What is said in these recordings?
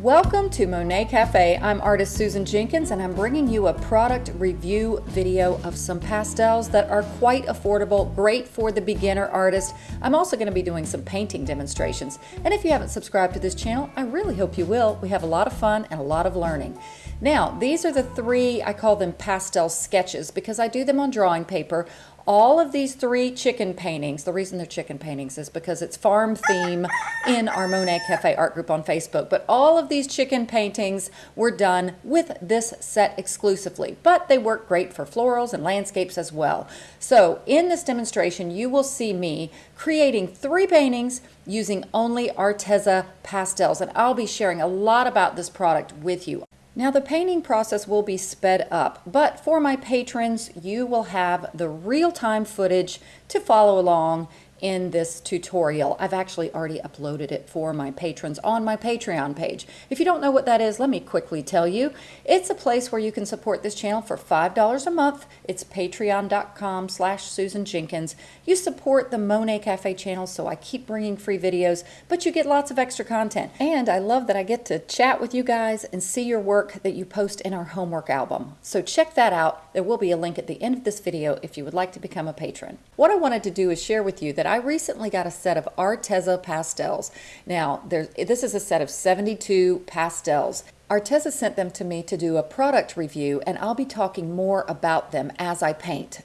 Welcome to Monet Cafe. I'm artist Susan Jenkins and I'm bringing you a product review video of some pastels that are quite affordable, great for the beginner artist. I'm also going to be doing some painting demonstrations. And if you haven't subscribed to this channel, I really hope you will. We have a lot of fun and a lot of learning. Now, these are the three, I call them pastel sketches because I do them on drawing paper all of these three chicken paintings, the reason they're chicken paintings is because it's farm theme in our Monet Cafe art group on Facebook. But all of these chicken paintings were done with this set exclusively, but they work great for florals and landscapes as well. So in this demonstration, you will see me creating three paintings using only Arteza pastels. And I'll be sharing a lot about this product with you. Now the painting process will be sped up, but for my patrons, you will have the real-time footage to follow along in this tutorial. I've actually already uploaded it for my patrons on my Patreon page. If you don't know what that is, let me quickly tell you. It's a place where you can support this channel for $5 a month. It's patreon.com slash Susan Jenkins. You support the Monet Cafe channel, so I keep bringing free videos, but you get lots of extra content. And I love that I get to chat with you guys and see your work that you post in our homework album. So check that out. There will be a link at the end of this video if you would like to become a patron. What I wanted to do is share with you that I recently got a set of Arteza pastels. Now, this is a set of 72 pastels. Arteza sent them to me to do a product review, and I'll be talking more about them as I paint.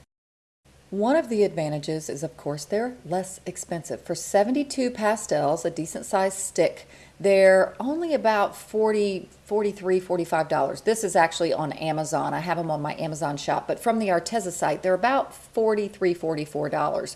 One of the advantages is, of course, they're less expensive. For 72 pastels, a decent sized stick, they're only about 40 $43 $45 this is actually on Amazon. I have them on my Amazon shop but from the Arteza site they're about $43 $44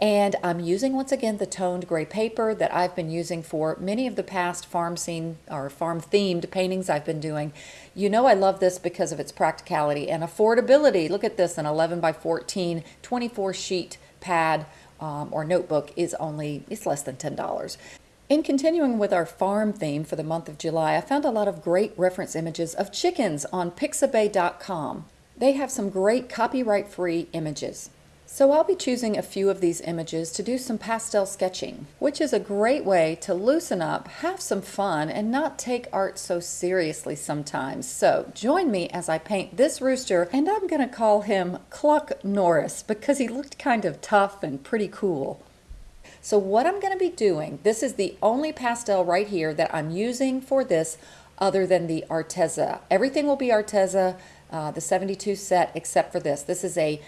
and I'm using once again the toned gray paper that I've been using for many of the past farm scene or farm themed paintings I've been doing. You know I love this because of its practicality and affordability. Look at this an 11 by 14 24 sheet pad um, or notebook is only it's less than $10 in continuing with our farm theme for the month of July, I found a lot of great reference images of chickens on Pixabay.com. They have some great copyright-free images. So I'll be choosing a few of these images to do some pastel sketching, which is a great way to loosen up, have some fun, and not take art so seriously sometimes. So join me as I paint this rooster, and I'm going to call him Cluck Norris because he looked kind of tough and pretty cool. So what I'm going to be doing, this is the only pastel right here that I'm using for this other than the Arteza. Everything will be Arteza, uh, the 72 set, except for this. This is a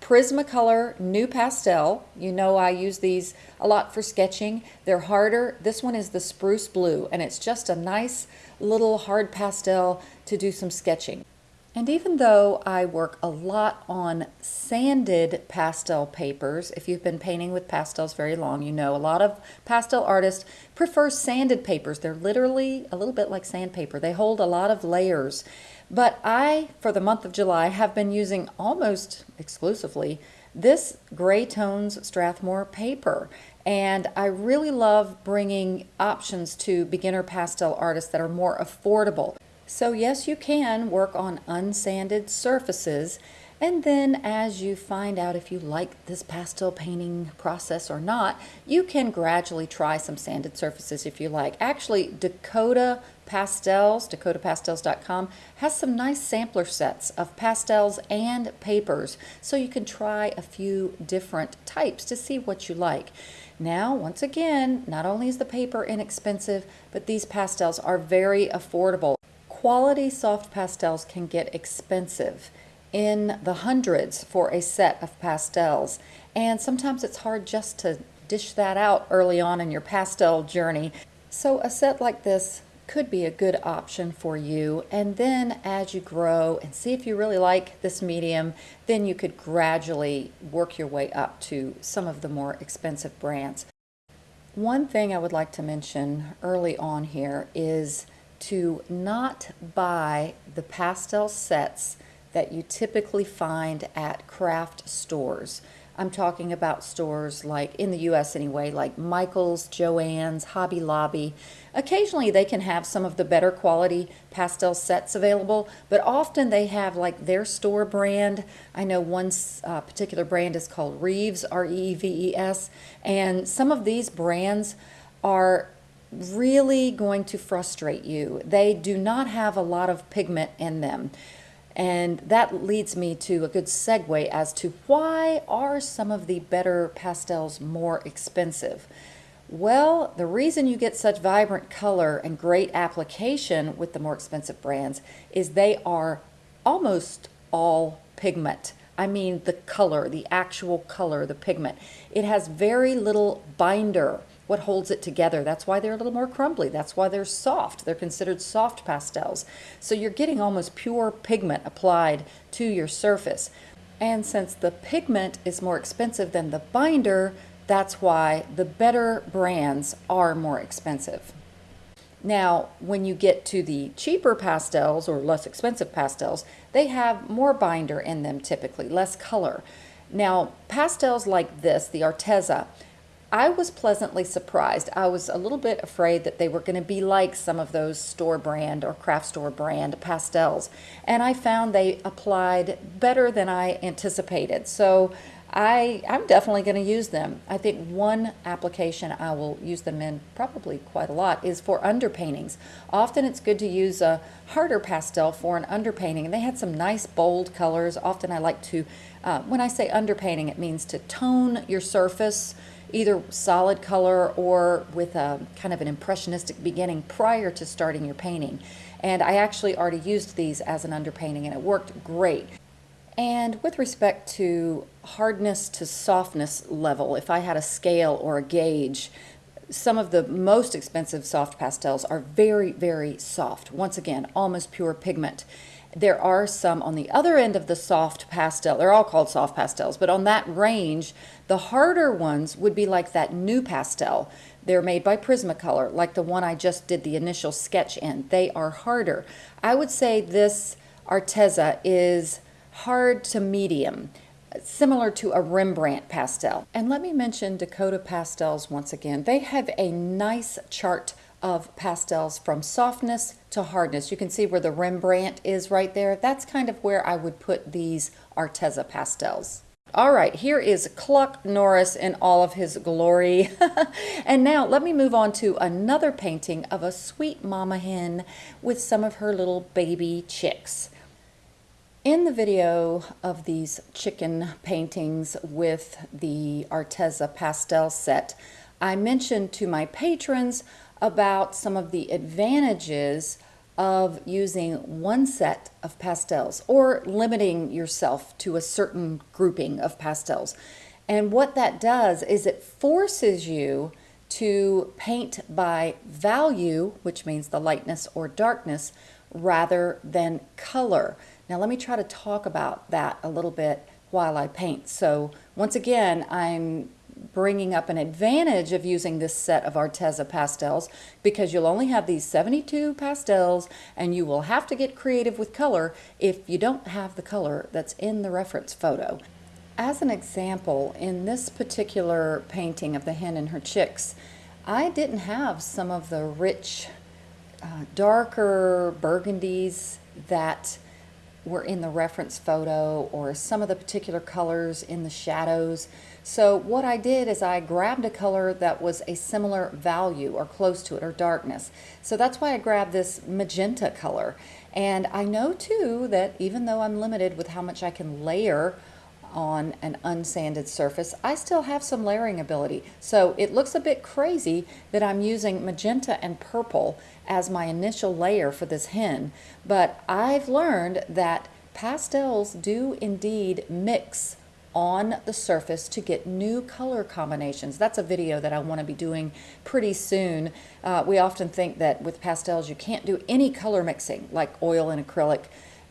Prismacolor NuPastel. You know I use these a lot for sketching. They're harder. This one is the Spruce Blue, and it's just a nice little hard pastel to do some sketching. And even though I work a lot on sanded pastel papers, if you've been painting with pastels very long, you know a lot of pastel artists prefer sanded papers. They're literally a little bit like sandpaper. They hold a lot of layers. But I, for the month of July, have been using almost exclusively this Gray Tones Strathmore paper. And I really love bringing options to beginner pastel artists that are more affordable. So yes, you can work on unsanded surfaces and then as you find out if you like this pastel painting process or not, you can gradually try some sanded surfaces if you like. Actually, Dakota Pastels, dakotapastels.com, has some nice sampler sets of pastels and papers, so you can try a few different types to see what you like. Now, once again, not only is the paper inexpensive, but these pastels are very affordable quality soft pastels can get expensive in the hundreds for a set of pastels. And sometimes it's hard just to dish that out early on in your pastel journey. So a set like this could be a good option for you. And then as you grow and see if you really like this medium, then you could gradually work your way up to some of the more expensive brands. One thing I would like to mention early on here is to not buy the pastel sets that you typically find at craft stores. I'm talking about stores like, in the US anyway, like Michael's, Joann's, Hobby Lobby. Occasionally they can have some of the better quality pastel sets available, but often they have like their store brand. I know one uh, particular brand is called Reeves, R-E-E-V-E-S, and some of these brands are really going to frustrate you. They do not have a lot of pigment in them. And that leads me to a good segue as to why are some of the better pastels more expensive? Well, the reason you get such vibrant color and great application with the more expensive brands is they are almost all pigment. I mean the color, the actual color, the pigment. It has very little binder what holds it together. That's why they're a little more crumbly. That's why they're soft. They're considered soft pastels. So you're getting almost pure pigment applied to your surface. And since the pigment is more expensive than the binder, that's why the better brands are more expensive. Now, when you get to the cheaper pastels or less expensive pastels, they have more binder in them typically, less color. Now, pastels like this, the Arteza, I was pleasantly surprised. I was a little bit afraid that they were going to be like some of those store brand or craft store brand pastels. And I found they applied better than I anticipated. So I, I'm definitely going to use them. I think one application I will use them in probably quite a lot is for underpaintings. Often it's good to use a harder pastel for an underpainting. And they had some nice bold colors. Often I like to, uh, when I say underpainting, it means to tone your surface either solid color or with a kind of an impressionistic beginning prior to starting your painting. And I actually already used these as an underpainting and it worked great. And with respect to hardness to softness level, if I had a scale or a gauge, some of the most expensive soft pastels are very, very soft. Once again, almost pure pigment. There are some on the other end of the soft pastel. They're all called soft pastels, but on that range, the harder ones would be like that NuPastel. They're made by Prismacolor, like the one I just did the initial sketch in. They are harder. I would say this Arteza is hard to medium similar to a Rembrandt pastel. And let me mention Dakota Pastels once again. They have a nice chart of pastels from softness to hardness. You can see where the Rembrandt is right there. That's kind of where I would put these Arteza pastels. All right, here is Cluck Norris in all of his glory. and now let me move on to another painting of a sweet mama hen with some of her little baby chicks. In the video of these chicken paintings with the Arteza pastel set, I mentioned to my patrons about some of the advantages of using one set of pastels or limiting yourself to a certain grouping of pastels. And what that does is it forces you to paint by value, which means the lightness or darkness, rather than color. Now let me try to talk about that a little bit while I paint. So once again, I'm bringing up an advantage of using this set of Arteza pastels because you'll only have these 72 pastels and you will have to get creative with color if you don't have the color that's in the reference photo. As an example, in this particular painting of the hen and her chicks, I didn't have some of the rich, uh, darker burgundies that were in the reference photo or some of the particular colors in the shadows. So what I did is I grabbed a color that was a similar value or close to it or darkness. So that's why I grabbed this magenta color. And I know too that even though I'm limited with how much I can layer on an unsanded surface, I still have some layering ability. So it looks a bit crazy that I'm using magenta and purple as my initial layer for this hen, but I've learned that pastels do indeed mix on the surface to get new color combinations. That's a video that I want to be doing pretty soon. Uh, we often think that with pastels you can't do any color mixing like oil and acrylic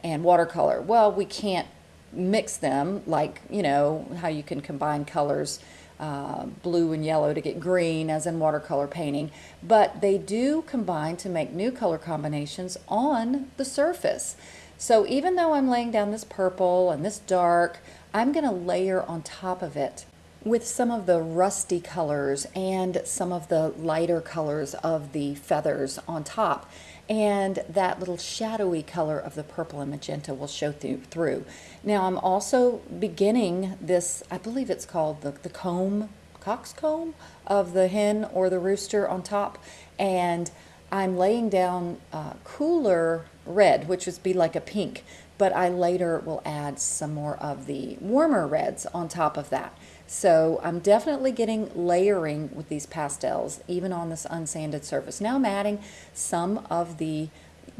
and watercolor. Well, we can't mix them like, you know, how you can combine colors uh, blue and yellow to get green as in watercolor painting, but they do combine to make new color combinations on the surface. So even though I'm laying down this purple and this dark, I'm going to layer on top of it with some of the rusty colors and some of the lighter colors of the feathers on top. And that little shadowy color of the purple and magenta will show through. Now I'm also beginning this, I believe it's called the, the comb coxcomb of the hen or the rooster on top. And I'm laying down uh, cooler red, which would be like a pink, but I later will add some more of the warmer reds on top of that. So I'm definitely getting layering with these pastels, even on this unsanded surface. Now I'm adding some of the,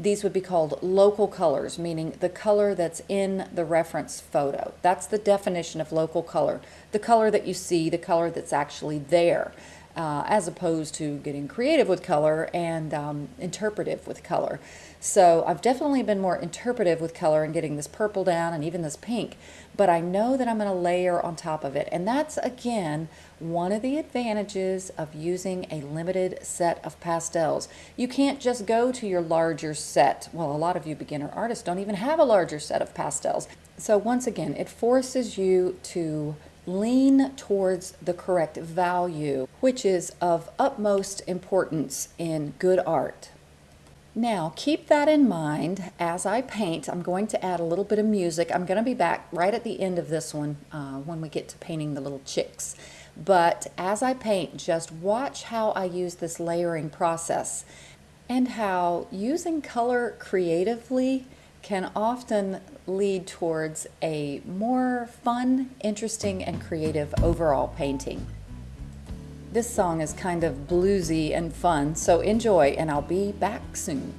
these would be called local colors, meaning the color that's in the reference photo. That's the definition of local color. The color that you see, the color that's actually there uh, as opposed to getting creative with color and um, interpretive with color. So I've definitely been more interpretive with color and getting this purple down and even this pink, but I know that I'm going to layer on top of it. And that's, again, one of the advantages of using a limited set of pastels. You can't just go to your larger set. Well, a lot of you beginner artists don't even have a larger set of pastels. So once again, it forces you to lean towards the correct value, which is of utmost importance in good art. Now, keep that in mind as I paint. I'm going to add a little bit of music. I'm going to be back right at the end of this one uh, when we get to painting the little chicks. But as I paint, just watch how I use this layering process and how using color creatively can often lead towards a more fun, interesting, and creative overall painting. This song is kind of bluesy and fun, so enjoy, and I'll be back soon.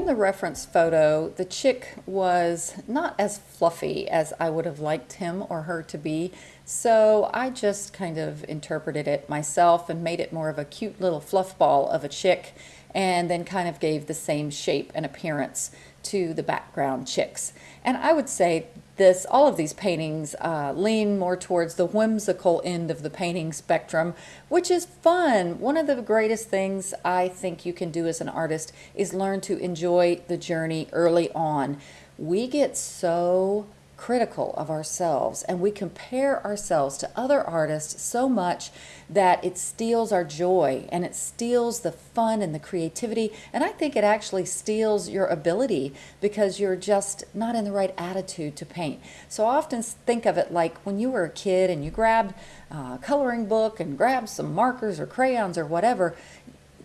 In the reference photo, the chick was not as fluffy as I would have liked him or her to be, so I just kind of interpreted it myself and made it more of a cute little fluff ball of a chick and then kind of gave the same shape and appearance to the background chicks. And I would say this, all of these paintings uh, lean more towards the whimsical end of the painting spectrum, which is fun. One of the greatest things I think you can do as an artist is learn to enjoy the journey early on. We get so critical of ourselves and we compare ourselves to other artists so much that it steals our joy and it steals the fun and the creativity. And I think it actually steals your ability because you're just not in the right attitude to paint. So I often think of it like when you were a kid and you grabbed a coloring book and grabbed some markers or crayons or whatever,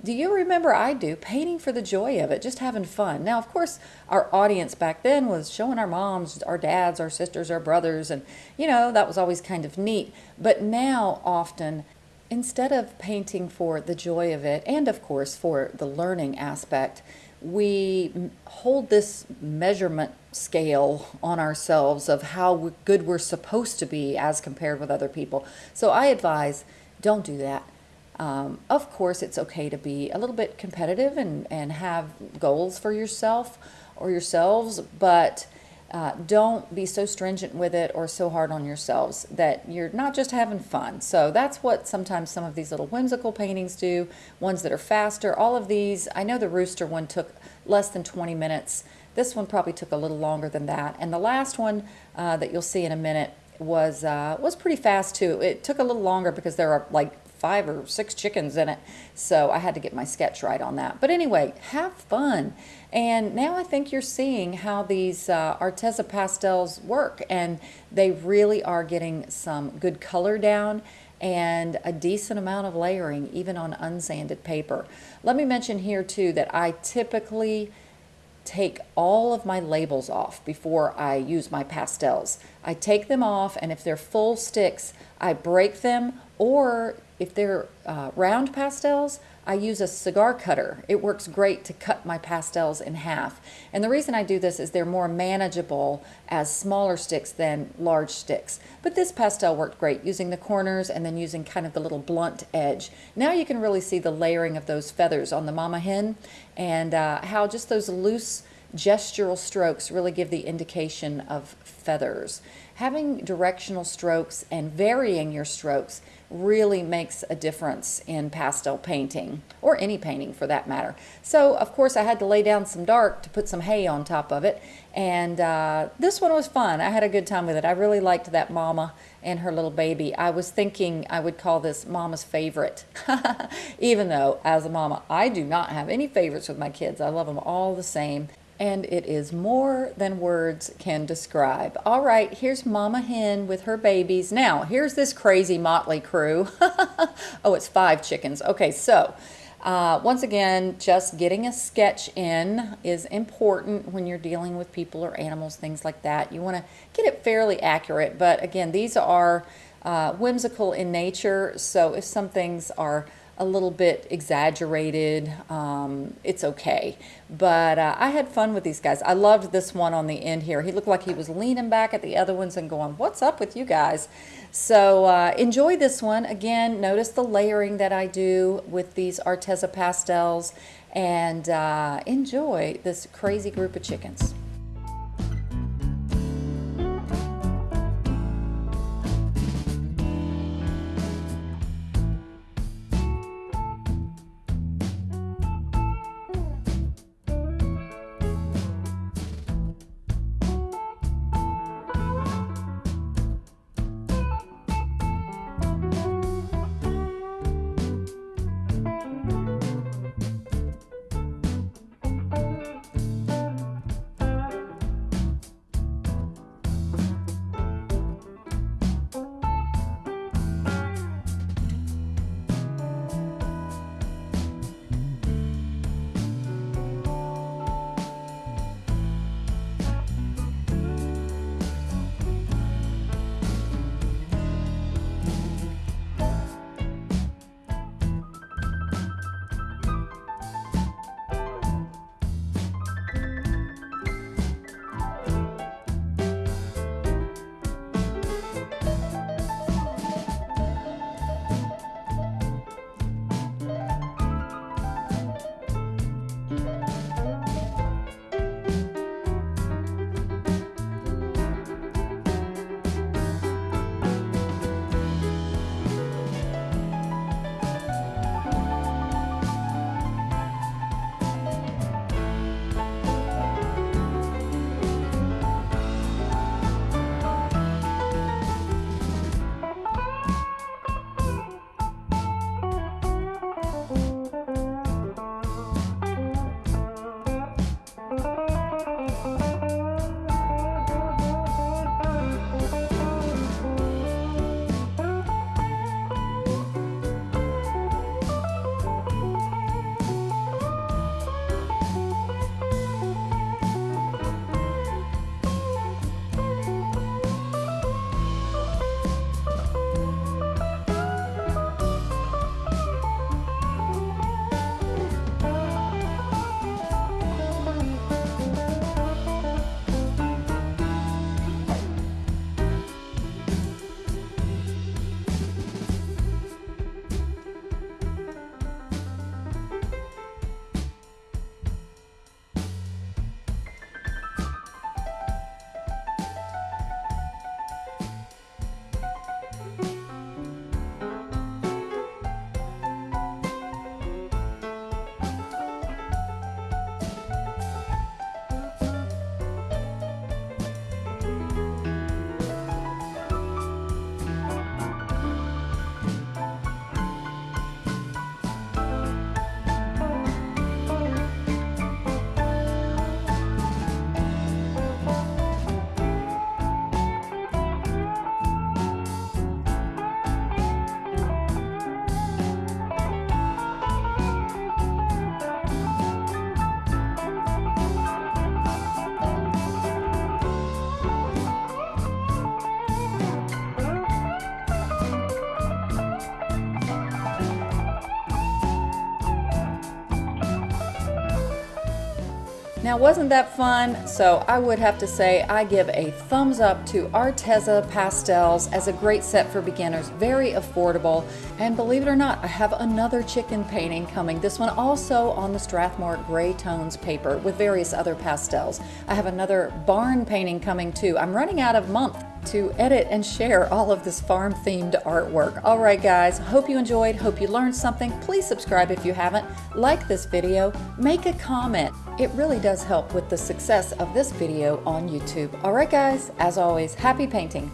do you remember I do painting for the joy of it, just having fun? Now, of course, our audience back then was showing our moms, our dads, our sisters, our brothers, and you know, that was always kind of neat. But now, often, instead of painting for the joy of it, and of course for the learning aspect, we hold this measurement scale on ourselves of how good we're supposed to be as compared with other people. So I advise don't do that um, of course, it's okay to be a little bit competitive and, and have goals for yourself or yourselves, but uh, don't be so stringent with it or so hard on yourselves that you're not just having fun. So that's what sometimes some of these little whimsical paintings do, ones that are faster. All of these, I know the rooster one took less than 20 minutes. This one probably took a little longer than that. And the last one uh, that you'll see in a minute was uh, was pretty fast too. It took a little longer because there are like five or six chickens in it. So I had to get my sketch right on that. But anyway, have fun. And now I think you're seeing how these uh, Arteza pastels work. And they really are getting some good color down and a decent amount of layering even on unsanded paper. Let me mention here too that I typically take all of my labels off before I use my pastels. I take them off and if they're full sticks, I break them or if they're uh, round pastels, I use a cigar cutter. It works great to cut my pastels in half. And the reason I do this is they're more manageable as smaller sticks than large sticks. But this pastel worked great using the corners and then using kind of the little blunt edge. Now you can really see the layering of those feathers on the mama hen and uh, how just those loose gestural strokes really give the indication of feathers. Having directional strokes and varying your strokes really makes a difference in pastel painting or any painting for that matter. So of course I had to lay down some dark to put some hay on top of it and uh, this one was fun. I had a good time with it. I really liked that mama and her little baby. I was thinking I would call this mama's favorite even though as a mama I do not have any favorites with my kids. I love them all the same and it is more than words can describe. All right, here's Mama Hen with her babies. Now, here's this crazy motley crew. oh, it's five chickens. Okay, so uh, once again, just getting a sketch in is important when you're dealing with people or animals, things like that. You want to get it fairly accurate, but again, these are uh, whimsical in nature, so if some things are a little bit exaggerated. Um, it's okay. But uh, I had fun with these guys. I loved this one on the end here. He looked like he was leaning back at the other ones and going, what's up with you guys? So uh, enjoy this one. Again, notice the layering that I do with these Arteza pastels and uh, enjoy this crazy group of chickens. Now, wasn't that fun? So I would have to say I give a thumbs up to Arteza Pastels as a great set for beginners. Very affordable. And believe it or not, I have another chicken painting coming. This one also on the Strathmore Gray Tones paper with various other pastels. I have another barn painting coming too. I'm running out of month to edit and share all of this farm themed artwork. All right, guys, hope you enjoyed, hope you learned something. Please subscribe if you haven't, like this video, make a comment. It really does help with the success of this video on YouTube. All right, guys, as always, happy painting.